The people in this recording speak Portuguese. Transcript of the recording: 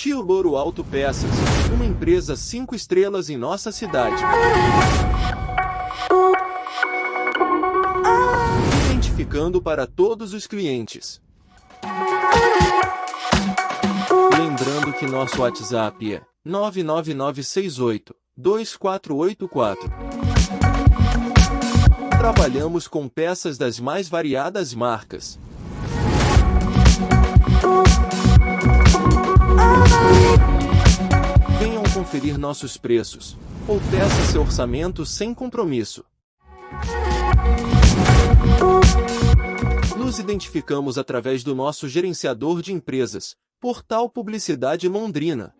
Tio Louro Autopeças, uma empresa 5 estrelas em nossa cidade. Identificando para todos os clientes. Lembrando que nosso WhatsApp é 99968 2484. Trabalhamos com peças das mais variadas marcas. Conferir nossos preços, ou peça seu orçamento sem compromisso. Nos identificamos através do nosso gerenciador de empresas, Portal Publicidade Londrina.